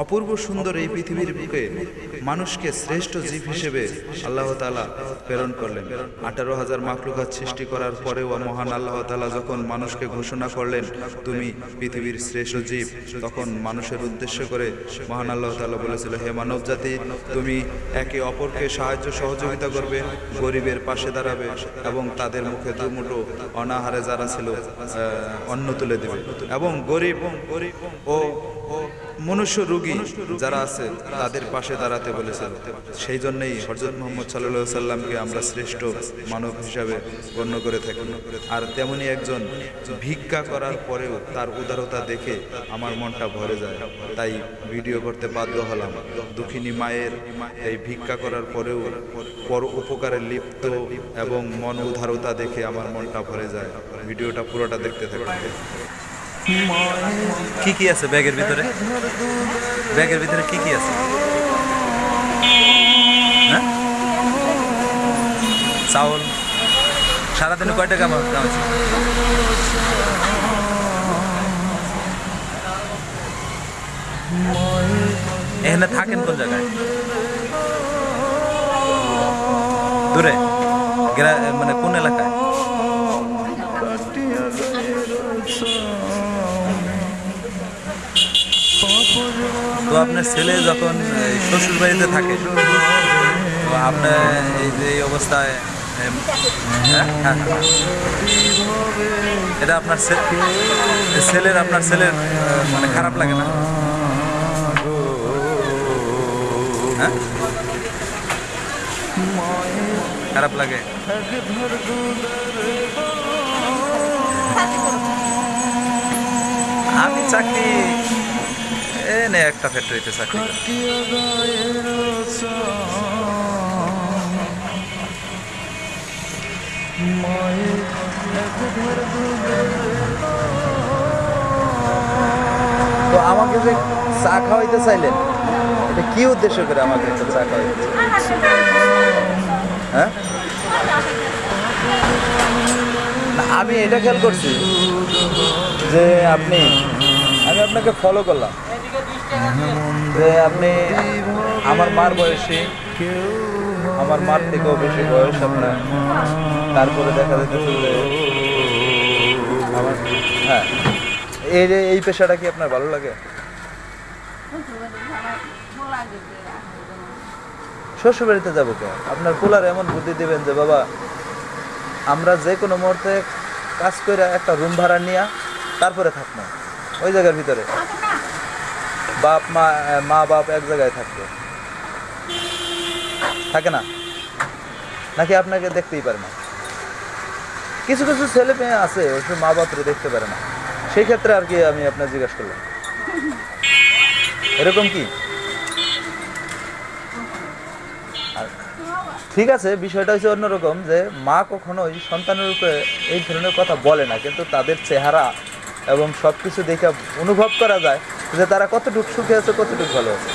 অপূর্ব সুন্দর এই পৃথিবীর বুকে মানুষকে শ্রেষ্ঠ জীব হিসেবে আল্লাহ তালা প্রেরণ করলেন। আঠারো হাজার মাকলুকাত সৃষ্টি করার পরেও মহান আল্লাহ তালা যখন মানুষকে ঘোষণা করলেন, তুমি পৃথিবীর শ্রেষ্ঠ জীব, তখন মানুষের উদ্দেশ্য করে মহান আল্লাহ তালা বলেছিল, হে মানব জাতি, তুমি একে অপরকে সাহায্য সহযোগিতা করবে, গরিবের পাশে দাঁড়াবে এবং তাদের মুখে দুমুটো অনাহারে যারা ছিল অন্ন তুলে দেবে। এবং গরিব ও মনুষ্য রোগী যারা আছে, তাদের পাশে দাঁড়াতে বলেছিল সেই জন্যই হজরত মোহাম্মদ সাল্লাহ সাল্লামকে আমরা শ্রেষ্ঠ মানব হিসাবে গণ্য করে থাকি। আর তেমনি একজন ভিক্ষা করার পরেও তার উদারতা দেখে আমার মনটা ভরে যায়। তাই ভিডিও করতে বাধ্য হলাম। দুঃখিনী মায়ের এই ভিক্ষা করার পরেও পর উপকারে লিপ্ত এবং মন উদারতা দেখে আমার মনটা ভরে যায়। ভিডিওটা পুরোটা দেখতে থাকি কি কি আছে ব্যাগের ভিতরে? ব্যাগের ভিতরে কি কি আছে? হ্যাঁ? চাউল। সারাদিনে কয় টাকা কামাচ্ছি? এখানে থাকেন কোন জায়গায়? দূরে? মানে কোন এলাকায়? তো আপনার ছেলে যখন শ্বশুর বাড়িতে থাকে, তো আপনার এই যে এই অবস্থায় হ্যাঁ। এটা আপনার ছেলের আপনার ছেলের মানে খারাপ লাগে না? হ্যাঁ? খারাপ লাগে? আমি চাকরি নে একটা ফ্যাক্টরিতে চাকরি করি। তো আমাকে যে চা খাওয়াইতে চাইলেন, এটা কি উদ্দেশ্য করে আমাকে একটা চা খাওয়াইতে হ্যাঁ? আমি এটা খেয়াল করছি যে আপনি, আমি আপনাকে ফলো করলাম। আপনি আমার মার বয়সী, আমার মার থেকেও বেশি বয়স আপনার। তারপরে দেখা যেতেছে যে হ্যাঁ। এই এই পেশাটা কি আপনার ভালো লাগে? শ্বশুর বাড়িতে যাব কে? আপনার পোলার এমন বুদ্ধি দিবেন যে, বাবা, আমরা যে কোনো মুহূর্তে কাজ করে একটা রুম ভাড়া নিয়ে তারপরে থাকব। ওই জায়গার ভিতরে। বাপ, মা মা, বাপ এক জায়গায় থাকবে থাকে না? নাকি আপনাকে দেখতেই পারে না? কিছু কিছু ছেলে মেয়ে আছে ওইসব মা বাপরে দেখতে পারে না। সেই ক্ষেত্রে আর কি আমি আপনার জিজ্ঞাসা করলাম। এরকম কি? ঠিক আছে, বিষয়টা হচ্ছে অন্যরকম যে, মা কখনোই সন্তানের উপরে এই ধরনের কথা বলে না, কিন্তু তাদের চেহারা এবং সব কিছু দেখে অনুভব করা যায়। যে তারা কতটুকু সুখে আছে, কতটুকু ভালো আছে?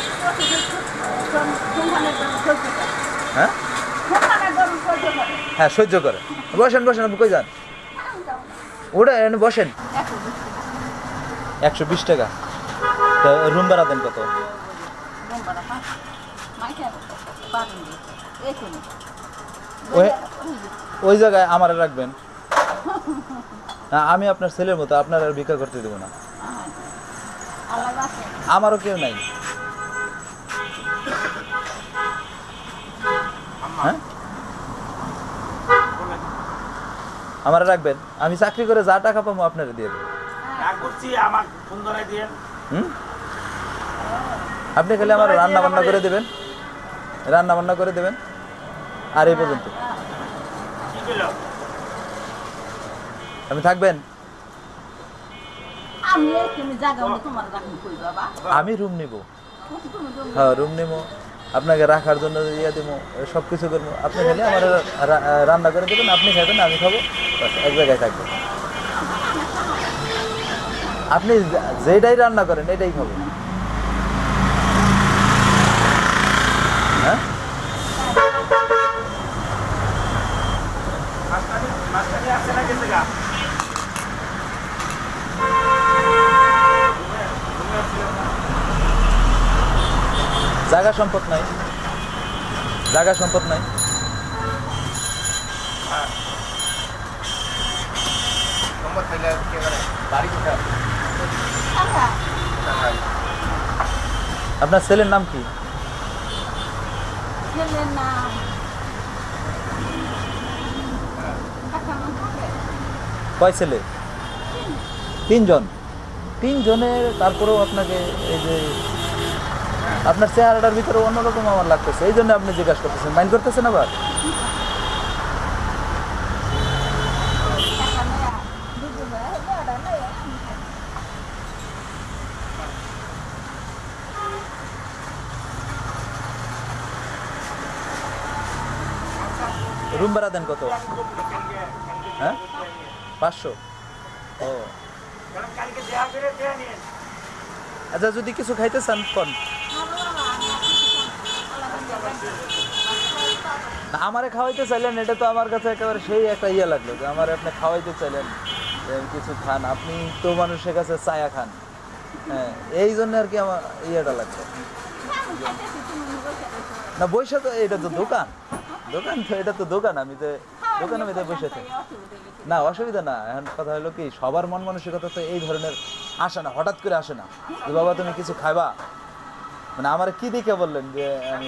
হ্যাঁ? হ্যাঁ সহ্য করে। বসেন বসেন আপনি কই যান? ওটা বসেন। একশো বিশ টাকা। তা রুম ভাড়া দেন কত? ওই জায়গায় আমার রাখবেন। আমি আপনার ছেলের মতো আপনার আর ভিক্ষা করতে দেবো না। আমারও কেউ নাই। হ্যাঁ? আমার রাখবেন? আমি চাকরি করে যা টাকা পাবো আপনারা দিয়ে আপনি খালি আমার রান্না বান্না করে দেবেন। রান্না বান্না করে দেবেন। আর এই পর্যন্ত। আপনি থাকবেন? আমি রুম নিব। হ্যাঁ রুম নিব। আপনাকে রাখার জন্য ইয়ে দেবো সব কিছু করব। আপনি খালি আমার রান্না করে দেবেন, আপনি খাবেন, আমি খাব। এক জায়গায় থাকব। আপনি যেটাই রান্না করেন, এটাই খাব হ্যাঁ মাস্টারি মাস্টারি আছে না গেছে গা জায়গা সম্পদ নাই। জায়গা সম্পদ নাই। আপনার ছেলের নাম কি? কয় ছেলে? তিনজন। তিনজনের তারপরেও আপনাকে এই যে আপনার চেহারাটার ভিতরে অন্যরকম আমার লাগতেছে, এই জন্য আপনি জিজ্ঞাসা করতেছেন। মাইন্ড করতেছেন আবার। রুম ভাড়া দেন কত? হ্যাঁ? পাঁচশো? ও। আচ্ছা যদি কিছু খাইতে চান, কোন। না, আমারে খাওয়াইতে চাইলেন, এটা তো আমার কাছে একেবারে সেই একটা ইয়ে লাগল যে আমার আপনি খাওয়াইতে চাইলেন কিছু খান। আপনি তো মানুষের কাছে চায়া খান। হ্যাঁ এই জন্য আর কি আমার ইয়েটা লাগছে না বৈশা তো, এটা তো দোকান। দোকান তো, এটা তো দোকান। আমি তো দোকান আমি তো বসে না, অসুবিধা না। এখন কথা হলো কি, সবার মন মানসিকতা তো এই ধরনের আসে না, হঠাৎ করে আসে না। যে, বাবা, তুমি কিছু খাইবা? মানে আমার কি দেখে বললেন যে, আমি